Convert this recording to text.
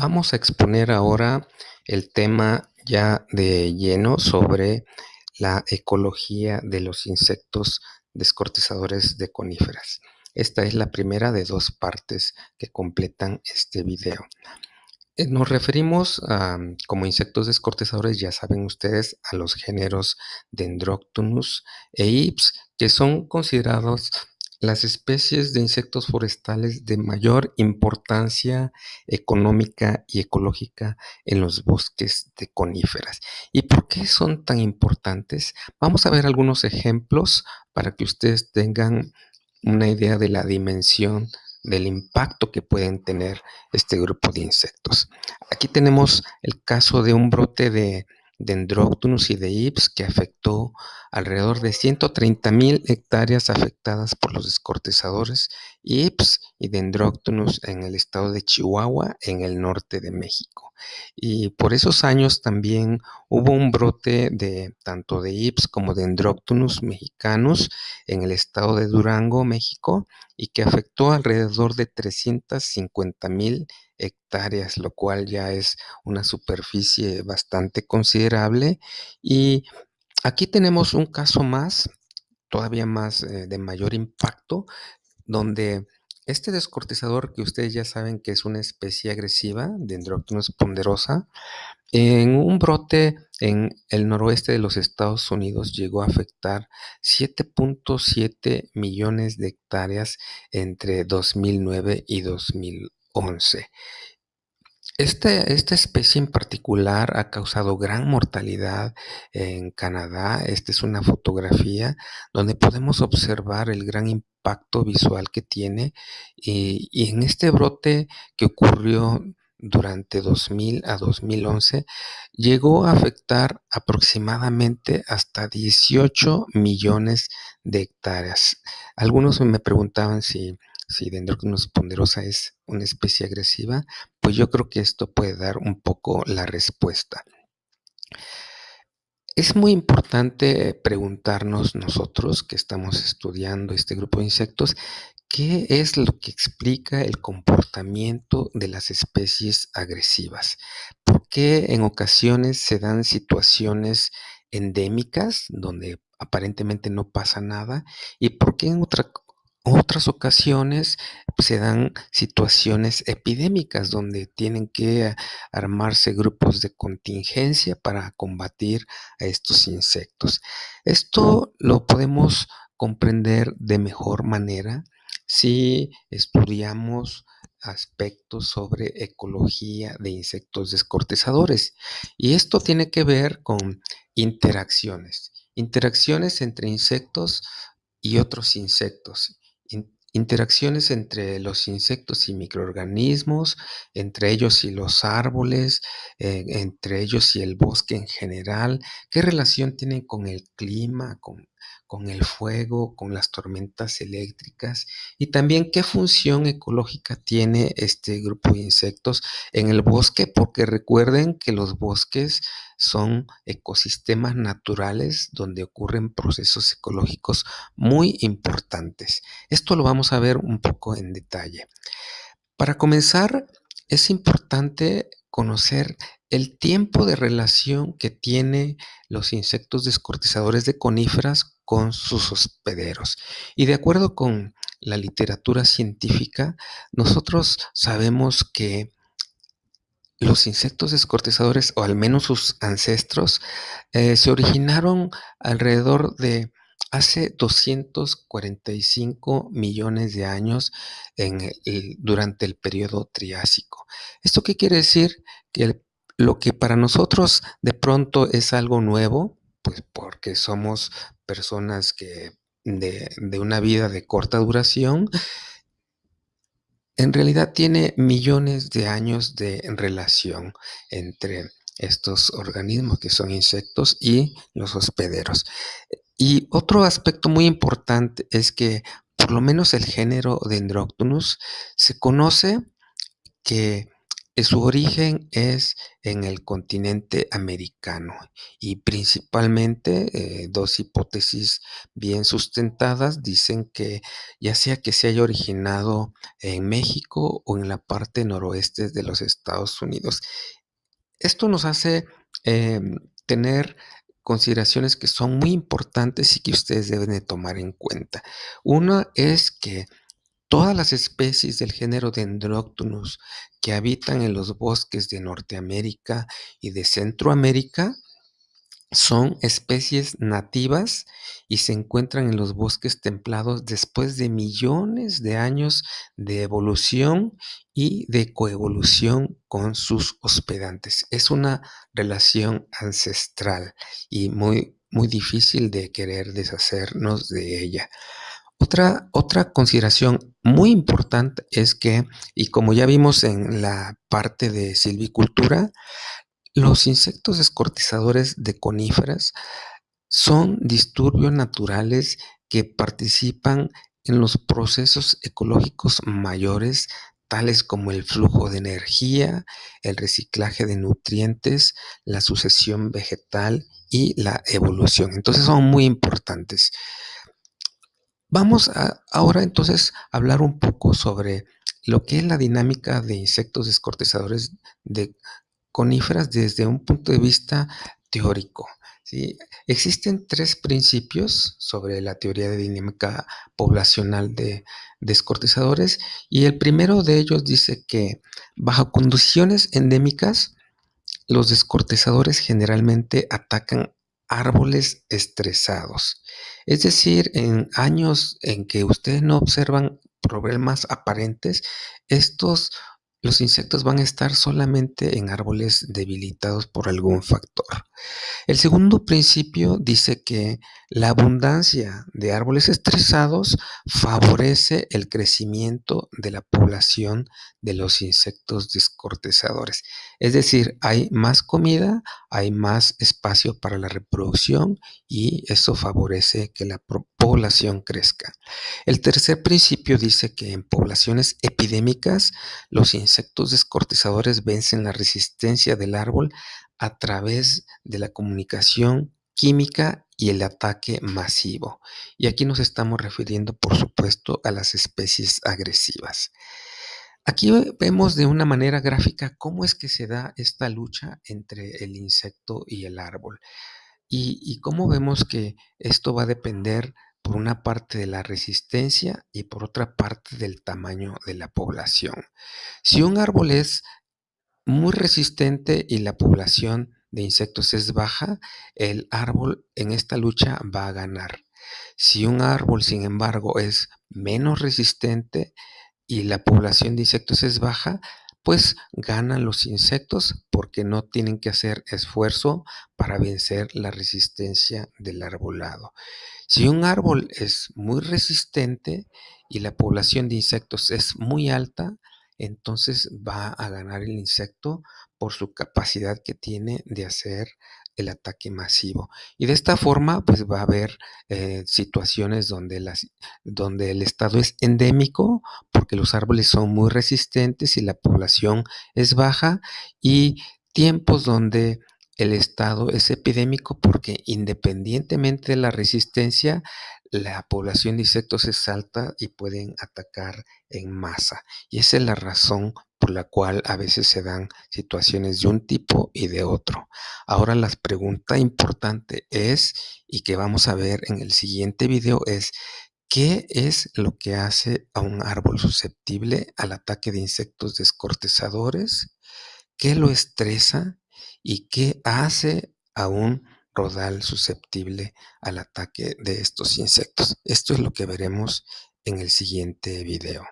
Vamos a exponer ahora el tema ya de lleno sobre la ecología de los insectos descortizadores de coníferas. Esta es la primera de dos partes que completan este video. Eh, nos referimos a, como insectos descortizadores, ya saben ustedes, a los géneros Dendroctonus e Ips, que son considerados las especies de insectos forestales de mayor importancia económica y ecológica en los bosques de coníferas. ¿Y por qué son tan importantes? Vamos a ver algunos ejemplos para que ustedes tengan una idea de la dimensión del impacto que pueden tener este grupo de insectos. Aquí tenemos el caso de un brote de Dendroctonus y de Ips que afectó alrededor de 130 mil hectáreas afectadas por los descortizadores Ips y Dendroctonus en el estado de Chihuahua, en el norte de México. Y por esos años también hubo un brote de tanto de Ips como de Dendroctonus mexicanos en el estado de Durango, México, y que afectó alrededor de 350 mil hectáreas, lo cual ya es una superficie bastante considerable. Y aquí tenemos un caso más, todavía más eh, de mayor impacto, donde este descortizador, que ustedes ya saben que es una especie agresiva, Dendroctonus ponderosa, en un brote en el noroeste de los Estados Unidos llegó a afectar 7.7 millones de hectáreas entre 2009 y 2011. Este, esta especie en particular ha causado gran mortalidad en Canadá. Esta es una fotografía donde podemos observar el gran impacto visual que tiene y, y en este brote que ocurrió durante 2000 a 2011 llegó a afectar aproximadamente hasta 18 millones de hectáreas. Algunos me preguntaban si si Dendroctonus ponderosa es una especie agresiva, pues yo creo que esto puede dar un poco la respuesta. Es muy importante preguntarnos nosotros que estamos estudiando este grupo de insectos, ¿qué es lo que explica el comportamiento de las especies agresivas? ¿Por qué en ocasiones se dan situaciones endémicas donde aparentemente no pasa nada? ¿Y por qué en otra, otras ocasiones se dan situaciones epidémicas donde tienen que armarse grupos de contingencia para combatir a estos insectos. Esto lo podemos comprender de mejor manera si estudiamos aspectos sobre ecología de insectos descortezadores. Y esto tiene que ver con interacciones, interacciones entre insectos y otros insectos interacciones entre los insectos y microorganismos, entre ellos y los árboles, eh, entre ellos y el bosque en general, qué relación tienen con el clima, con, con el fuego, con las tormentas eléctricas y también qué función ecológica tiene este grupo de insectos en el bosque, porque recuerden que los bosques son ecosistemas naturales donde ocurren procesos ecológicos muy importantes. Esto lo vamos a ver un poco en detalle. Para comenzar, es importante conocer el tiempo de relación que tiene los insectos descortizadores de coníferas con sus hospederos. Y de acuerdo con la literatura científica, nosotros sabemos que los insectos descortizadores, o al menos sus ancestros, eh, se originaron alrededor de hace 245 millones de años durante el periodo Triásico. ¿Esto qué quiere decir? Que lo que para nosotros de pronto es algo nuevo, pues porque somos personas que de, de una vida de corta duración, en realidad tiene millones de años de relación entre estos organismos que son insectos y los hospederos. Y otro aspecto muy importante es que por lo menos el género Dendroctonus se conoce que su origen es en el continente americano y principalmente, eh, 2 hipótesis bien sustentadas dicen que, ya sea que se haya originado en México o en la parte noroeste de los Estados Unidos. Esto nos hace, em, tener consideraciones que son muy importantes y que ustedes deben de tomar en cuenta. Una es que todas las especies del género Dendroctonus que habitan en los bosques de Norteamérica y de Centroamérica son especies nativas y se encuentran en los bosques templados después de millones de años de evolución y de coevolución con sus hospedantes. Es una relación ancestral y muy, muy difícil de querer deshacernos de ella. Otra, otra consideración muy importante es que, y como ya vimos en la parte de silvicultura, los insectos descortizadores de coníferas son disturbios naturales que participan en los procesos ecológicos mayores, tales como el flujo de energía, el reciclaje de nutrientes, la sucesión vegetal y la evolución. Entonces son muy importantes. Vamos a ahora entonces hablar un poco sobre lo que es la dinámica de insectos descortizadores de coníferas desde un punto de vista teórico. Existen tres principios sobre la teoría de dinámica poblacional de descortizadores y el primero de ellos dice que bajo condiciones endémicas los descortizadores generalmente atacan árboles estresados. Es decir, en años en que ustedes no observan problemas aparentes, estos, los insectos van a estar solamente en árboles debilitados por algún factor. El segundo principio dice que la abundancia de árboles estresados favorece el crecimiento de la población de los insectos descortezadores. Es decir, hay más comida, hay más espacio para la reproducción y eso favorece que la población crezca. El tercer principio dice que en poblaciones epidémicas los insectos descortezadores vencen la resistencia del árbol a través de la comunicación química y el ataque masivo. Y aquí nos estamos refiriendo, por supuesto, a las especies agresivas. Aquí vemos de una manera gráfica cómo es que se da esta lucha entre el insecto y el árbol. Y, y cómo vemos que esto va a depender por una parte de la resistencia y por otra parte del tamaño de la población. Si un árbol es muy resistente y la población de insectos es baja, el árbol en esta lucha va a ganar. Si un árbol, sin embargo, es menos resistente y la población de insectos es baja, pues ganan los insectos porque no tienen que hacer esfuerzo para vencer la resistencia del arbolado. Si un árbol es muy resistente y la población de insectos es muy alta, entonces va a ganar el insecto por su capacidad que tiene de hacer el ataque masivo. Y de esta forma, pues va a haber eh, situaciones donde, las, donde el estado es endémico, porque los árboles son muy resistentes y la población es baja, y tiempos donde el estado es epidémico porque independientemente de la resistencia, la población de insectos es alta y pueden atacar en masa. Y esa es la razón por la cual a veces se dan situaciones de un tipo y de otro. Ahora la pregunta importante es, y que vamos a ver en el siguiente video, es ¿qué es lo que hace a un árbol susceptible al ataque de insectos descortezadores? ¿Qué lo estresa? ¿Y qué hace a un rodal susceptible al ataque de estos insectos. Esto es lo que veremos en el siguiente video.